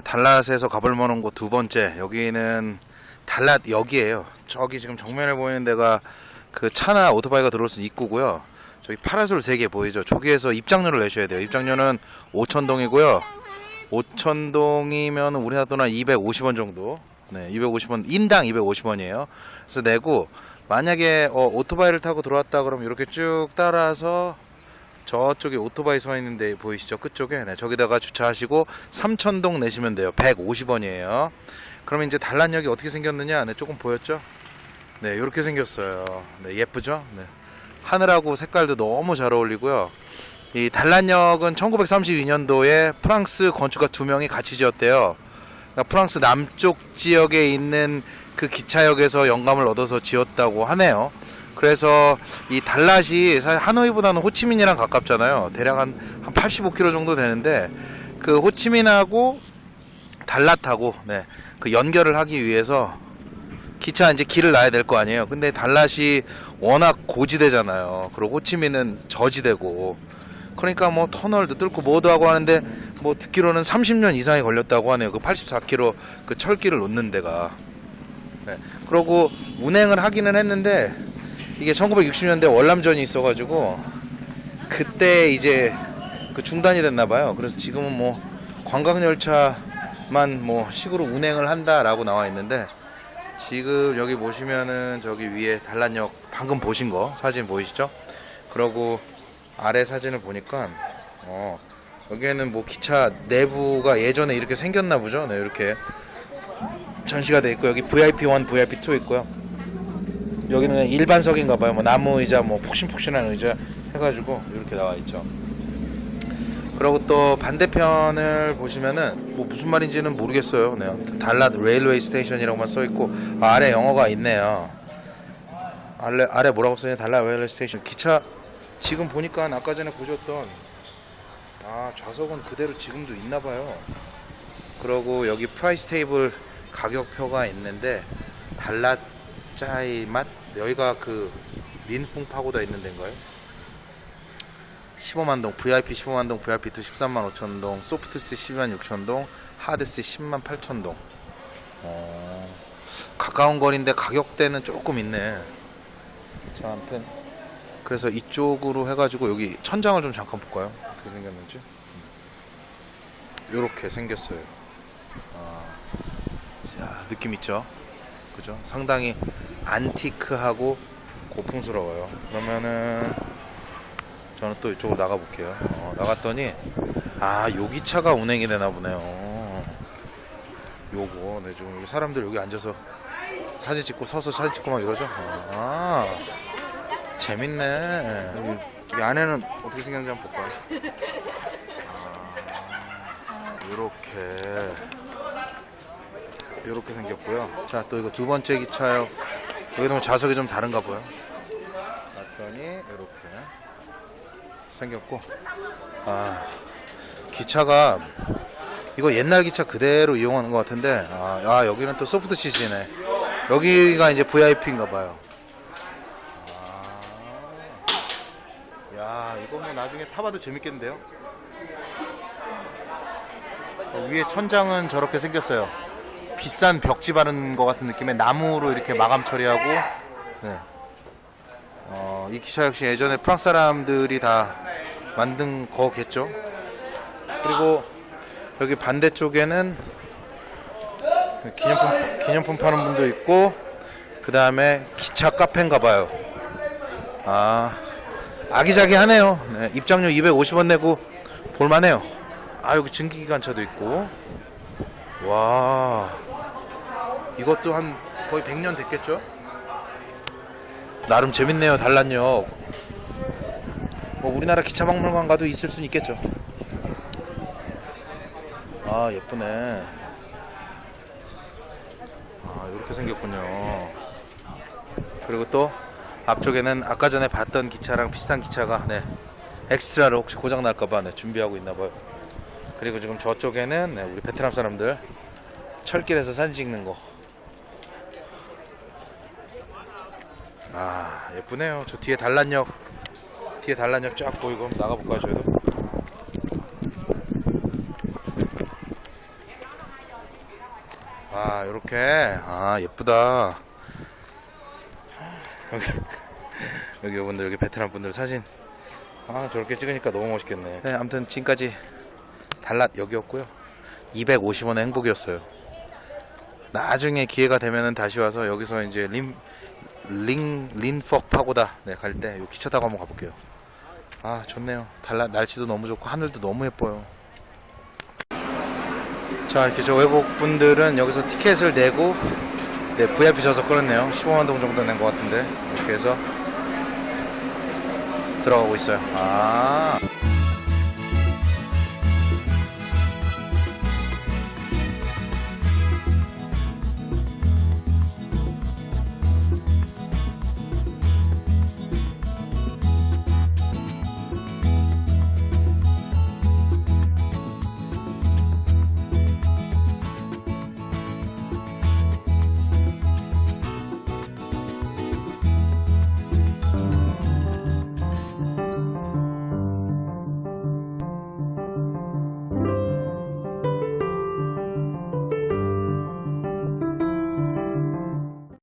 달랏에서 가볼 만한 곳 두 번째 여기는 달랏 역이에요. 저기 지금 정면에 보이는 데가 그 차나 오토바이가 들어올 수 입구고요. 저기 파라솔 세개 보이죠? 저기에서 입장료를 내셔야 돼요. 입장료는 5천동이고요. 5천동이면 우리나라 돈 한 250원 정도. 네, 250원 인당 250원이에요. 그래서 내고 만약에 어, 오토바이를 타고 들어왔다 그러면 이렇게 쭉 따라서 저쪽에 오토바이 서 있는데 보이시죠? 끝쪽에 네, 저기다가 주차하시고 3천동 내시면 돼요. 150원이에요. 그러면 이제 단란역이 어떻게 생겼느냐? 네, 조금 보였죠? 네, 이렇게 생겼어요. 네, 예쁘죠? 네. 하늘하고 색깔도 너무 잘 어울리고요. 이 단란역은 1932년도에 프랑스 건축가 두 명이 같이 지었대요. 그러니까 프랑스 남쪽 지역에 있는 그 기차역에서 영감을 얻어서 지었다고 하네요. 그래서 이 달랏이 사실 하노이보다는 호치민이랑 가깝잖아요. 대략 한, 한 85km 정도 되는데 그 호치민하고 달랏하고 네, 그 연결을 하기 위해서 기차 이제 길을 놔야 될 거 아니에요. 근데 달랏이 워낙 고지대잖아요. 그리고 호치민은 저지대고 그러니까 뭐 터널도 뚫고 뭐도 하고 하는데 뭐 듣기로는 30년 이상이 걸렸다고 하네요. 그 84km 그 철길을 놓는 데가. 네. 그러고 운행을 하기는 했는데 이게 1960년대 월남전이 있어가지고 그때 이제 그 중단이 됐나 봐요. 그래서 지금은 뭐 관광 열차만 뭐 식으로 운행을 한다라고 나와 있는데 지금 여기 보시면은 저기 위에 단란역 방금 보신 거 사진 보이시죠? 그러고 아래 사진을 보니까 어 여기에는 뭐 기차 내부가 예전에 이렇게 생겼나 보죠. 네, 이렇게 전시가 돼 있고 여기 VIP1, VIP2 있고요. 여기는 일반석인가 봐요. 뭐 나무 의자, 뭐 푹신푹신한 의자 해가지고 이렇게 나와 있죠. 그리고 또 반대편을 보시면은 뭐 무슨 말인지는 모르겠어요. 네, 달랏 railway station이라고만 써 있고 아, 아래 영어가 있네요. 아래 아래 뭐라고 써있냐? 달랏 railway station. 기차 지금 보니까 아까 전에 보셨던 아 좌석은 그대로 지금도 있나 봐요. 그러고 여기 price table 가격표가 있는데 달랏 짜이 맛 여기가 그 민풍 파고다 있는 데인가요? 15만 동, VIP 15만 동, VIP2 13만 5천 동, soft seat 12만 6천 동, 하드C 10만 8천 동. 어, 가까운 거리인데 가격대는 조금 있네. 자, 아무튼 그래서 이쪽으로 해가지고 여기 천장을 좀 잠깐 볼까요? 어떻게 생겼는지. 이렇게 생겼어요. 아, 자, 느낌 있죠? 그죠? 상당히 안티크하고 고풍스러워요. 그러면은 저는 또 이쪽으로 나가 볼게요. 어, 나갔더니 아 여기 차가 운행이 되나 보네요. 요거 네 지금 여기 사람들 여기 앉아서 사진 찍고 서서 사진 찍고 막 이러죠. 아 재밌네. 여기, 여기 안에는 어떻게 생겼는지 한번 볼까요? 아, 요렇게 이렇게 생겼고요. 자, 또 이거 두 번째 기차역. 여기도 뭐 좌석이 좀 다른가 봐요. 봤더니 이렇게 생겼고, 아 기차가 이거 옛날 기차 그대로 이용하는 것 같은데, 아, 아, 여기는 또 소프트 CC네. 여기가 이제 VIP인가 봐요. 아, 야, 이거 뭐 나중에 타봐도 재밌겠는데요? 어, 위에 천장은 저렇게 생겼어요. 비싼 벽지 바른 것 같은 느낌의 나무로 이렇게 마감 처리하고 네. 어, 이 기차 역시 예전에 프랑스 사람들이 다 만든 거겠죠. 그리고 여기 반대쪽에는 기념품 기념품 파는 분도 있고 그 다음에 기차 카페인가 봐요. 아 아기자기하네요. 네, 입장료 250원 내고 볼만해요. 아 여기 증기기관차도 있고 와 이것도 한 거의 100년 됐겠죠? 나름 재밌네요 단란역. 뭐 우리나라 기차박물관 가도 있을 수는 있겠죠. 아 예쁘네. 아 이렇게 생겼군요. 그리고 또 앞쪽에는 아까 전에 봤던 기차랑 비슷한 기차가 네. 엑스트라로 혹시 고장 날까봐 네, 준비하고 있나봐요. 그리고 지금 저쪽에는 네, 우리 베트남 사람들 철길에서 사진 찍는 거. 아 예쁘네요. 저 뒤에 단란역 뒤에 단란역 쫙 보이고 나가볼까요 저희도? 와 요렇게. 아 예쁘다. 여기 여기 분들 여기 베트남 분들 사진. 아 저렇게 찍으니까 너무 멋있겠네. 네 아무튼 지금까지 달랏 여기였고요. 250원의 행복이었어요. 나중에 기회가 되면은 다시 와서 여기서 이제 림, 링, 린퍽 파고다 네, 갈때 기차 타고 한번 가볼게요. 아, 좋네요. 달라, 날씨도 너무 좋고 하늘도 너무 예뻐요. 자, 이렇게 저 외국 분들은 여기서 티켓을 내고 네, VIP 좌석 끊었네요. 15만 동 정도 낸 것 같은데 이렇게 해서 들어가고 있어요. 아.